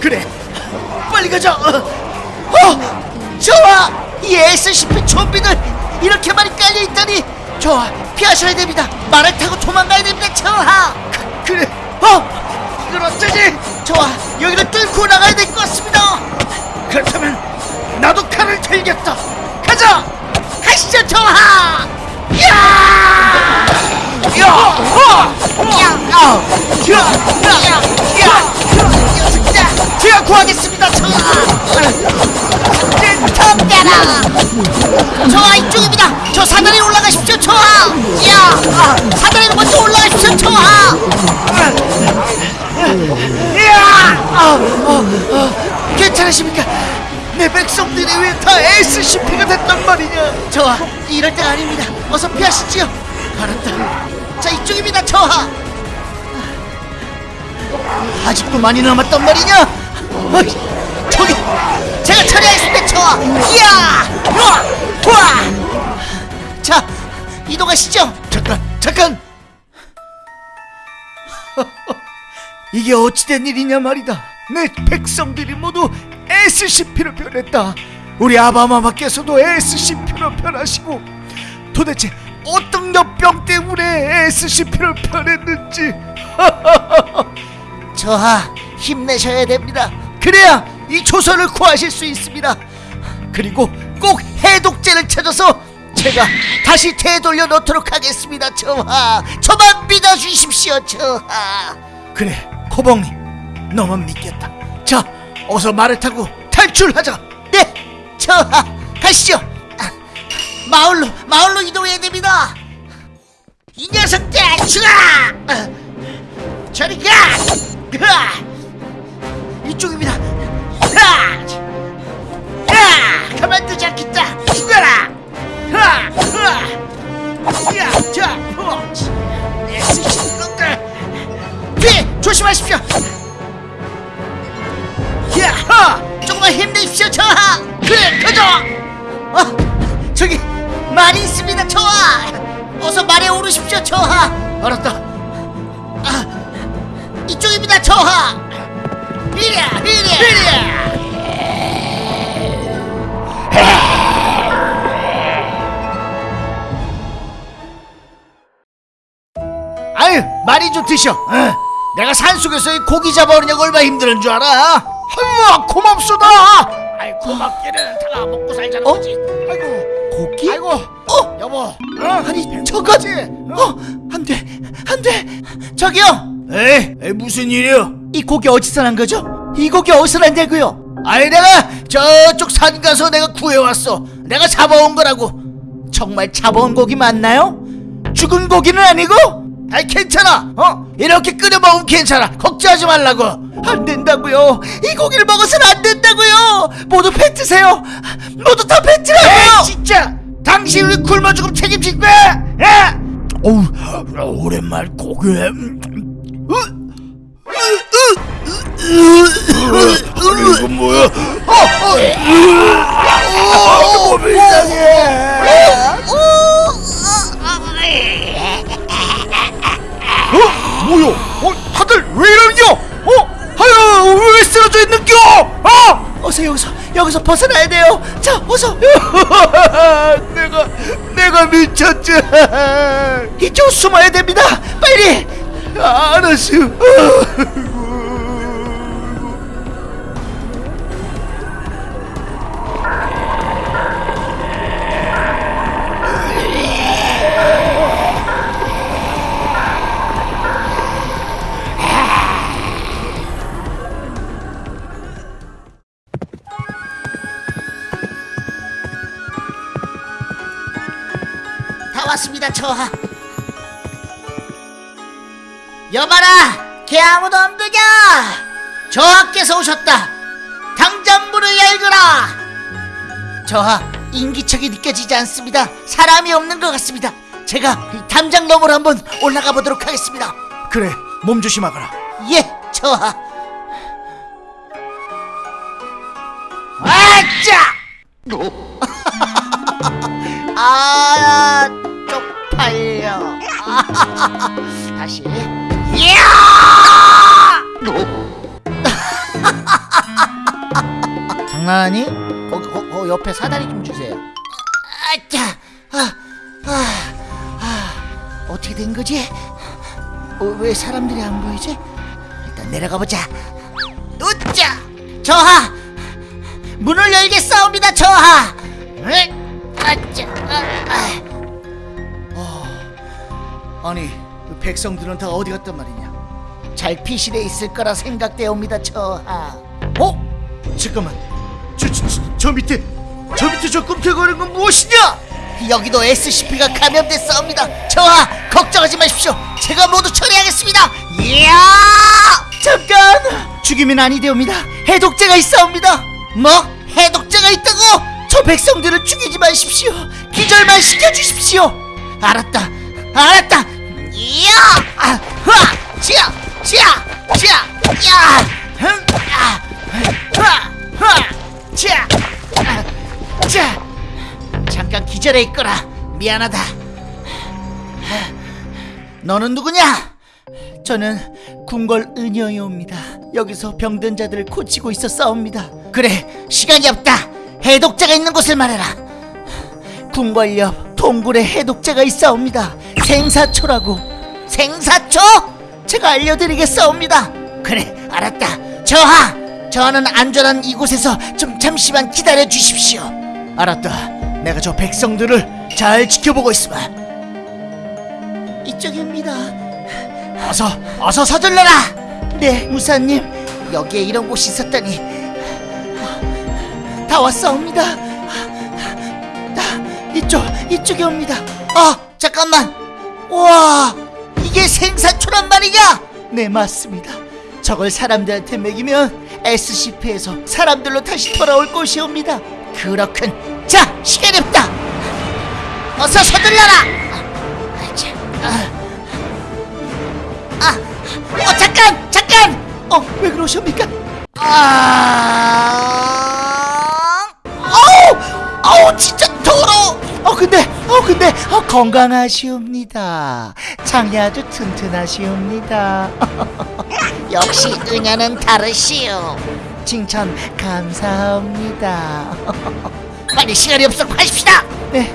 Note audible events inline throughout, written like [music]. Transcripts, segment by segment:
그래. 빨리 가자. 어, 어. 저하 이 SCP 좀비들 이렇게 많이 깔려있다니. 저하 피하셔야 됩니다. 말을 타고 도망가야 됩니다 저하. 그래. 어. 이걸 어쩌지? 저하 여기를 뚫고 나가야 될 것 같습니다. 그렇다면 나도 칼을 들겠다. 가자. 가시죠 저하. 야! 야! 어! 야! 야! 야! 야! 야! 제가 구하겠습니다 저하 덤벼라. 저하 이쪽입니다. 저 사다리 올라가십시오 저하 야! 사다리로 먼저 올라가십시오 저하 괜찮으십니까? 내 백성들이 왜 다 SCP가 됐단 말이냐? 저하 이럴 때가 아닙니다. 어서 피하시지요. 알았다 자 이쪽입니다 저하 아직도 많이 남았단 말이냐? 어이, 저기 제가 처리하겠습니다 저하 이야 우와 우와. 자 이동하시죠. 잠깐 잠깐. [laughs] 이게 어찌된 일이냐 말이다. 내 백성들이 모두 SCP로 변했다. 우리 아바마마께서도 SCP로 변하시고 도대체 어떤 역병 때문에 SCP로 변했는지 [laughs] 저하 힘내셔야 됩니다. 그래야 이 조선을 구하실 수 있습니다. 그리고 꼭 해독제를 찾아서 제가 다시 되돌려 놓도록 하겠습니다 저하. 저만 믿어주십시오 저하. 그래 코봉님 너만 믿겠다. 자 어서 말을 타고 탈출하자. 네 저하 가시죠. 아, 마을로 마을로 이동해야 됩니다. 이 녀석들 죽어 아, 저리 가 이쪽입니다! 가만두지 않겠다. 죽어라! 놈들 뒤에 조심하십시오! 조금만 힘내십시오 저하! 그래 가자! 어 저기 말이 있습니다 저하! 어서 말에 오르십시오 저하! 알았다 아유 많이 좀 드셔 어. 내가 산속에서 이 고기 잡아오느냐고 얼마나 힘드는 줄 알아? 아유 고맙소다! 아이 고맙기는 다가 먹고 살자는 어? 거지. 아이고. 고기? 아이고. 어? 여보. 어? 아니 저까지? 어? 안돼 안돼! 저기요! 에이, 에이 무슨 일이야 이 고기 어디서 난 거죠? 이 고기 어디서 난다고요? 아이 내가 저쪽 산 가서 내가 구해왔어. 내가 잡아온 거라고. 정말 잡아온 고기 맞나요? 죽은 고기는 아니고 아이 괜찮아 어 이렇게 끓여 먹으면 괜찮아 걱정하지 말라고 안 된다고요. 이 고기를 먹어서는 안 된다고요. 모두 뱉으세요. 모두 다 뱉으라고요. 에이 진짜 당신 우리 굶어 죽음 책임질 거야 예? 어우 오랜만 고기 이건 왜 이러냐? 어? 하여 왜 쓰러져 있는겨? 어? 어서 여기서 여기서 벗어나야 돼요. 자, 어서 [laughs] 내가 내가 미쳤지. 이쪽 숨어야 됩니다. 빨리. 알았어. 다 왔습니다, 저하. 여봐라, 개 아무도 없느냐? 저하께서 오셨다. 당장 문을 열거라. 저하, 인기척이 느껴지지 않습니다. 사람이 없는 것 같습니다. 제가 이 담장 너머로 한번 올라가 보도록 하겠습니다. 그래, 몸 조심하거라. 예, 저하. 아짜! [laughs] 아, 쪽팔려. 다시 [laughs] 장난하니? 거, 거, 거 옆에 사다리 좀 주세요 아짜 아, 아, 아, 어떻게 된 거지? 어, 왜 사람들이 안 보이지? 일단 내려가 보자 으짜 저하 문을 열겠사옵니다 저하 으, 아짜 아, 아. 아니 그 백성들은 다 어디 갔단 말이냐? 잘 피실에 있을 거라 생각되옵니다, 저하. 어? 잠깐만 저, 저, 저, 저 밑에 저 밑에 저 꿈틀거리는 건 무엇이냐? 여기도 SCP가 감염됐사옵니다. 저하, 걱정하지 마십시오. 제가 모두 처리하겠습니다. 이야! 잠깐! 죽이면 아니되옵니다. 해독제가 있사옵니다. 뭐? 해독제가 있다고? 저 백성들을 죽이지 마십시오. 기절만 시켜주십시오. 알았다. 알았다. 이야! 아! 지야! 지야! 지야! 야! 흥! 아! 흐아! 흐아! 지야! 아! 자! 잠깐 기절해 있거라. 미안하다. 너는 누구냐? 저는 궁궐 은여이옵니다. 여기서 병든 자들을 고치고 있어 싸웁니다. 그래, 시간이 없다. 해독자가 있는 곳을 말해라. 궁궐 옆 동굴에 해독자가 있사옵니다. 생사초라고. 생사초? 제가 알려드리겠사옵니다. 그래, 알았다. 저하, 저하는 안전한 이곳에서 좀 잠시만 기다려 주십시오. 알았다 내가 저 백성들을 잘 지켜보고 있으마 이쪽입니다. 어서 어서 서둘러라 네, 무사님. 여기에 이런 곳이 있었다니. 다 왔사옵니다. 다 이쪽 이쪽에 옵니다. 아, 잠깐만. 와, 이게 생사초란 말이냐? 네, 맞습니다. 저걸 사람들한테 먹이면 SCP에서 사람들로 다시 돌아올 것이옵니다. 그렇군. 자, 시간이 없다. 어서 서둘러라. 아, 자, 아. 아, 어 잠깐, 잠깐. 어, 왜 그러십니까? 아, 근데, 어, 건강하시옵니다. 장이 아주 튼튼하시옵니다. [laughs] 역시 은야는 다르시오. 칭찬 감사합니다. [laughs] 빨리 시간이 없어 가십시다. 네.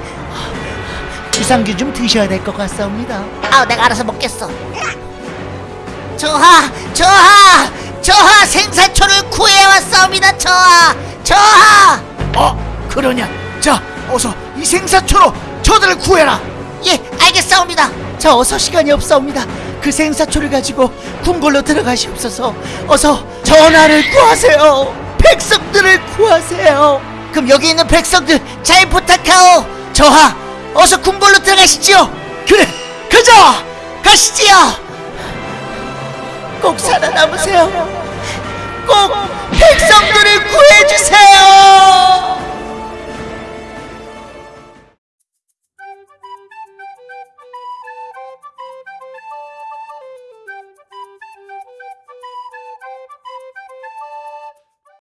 유산균 좀 드셔야 될 것 같사옵니다. 아, 내가 알아서 먹겠어. 저하, 저하, 저하 생사초를 구해왔사옵니다. 저하, 저하. 어 그러냐 자 어서 이 생사초로 저들을 구해라 예, 알겠사옵니다. 자, 어서 시간이 없사옵니다. 그 생사초를 가지고 궁궐로 들어가시옵소서. 어서 전하를 구하세요. 백성들을 구하세요. 그럼 여기 있는 백성들 잘 부탁하오. 저하, 어서 궁궐로 들어가시지요. 그래 가자 가시지요. 꼭 살아남으세요.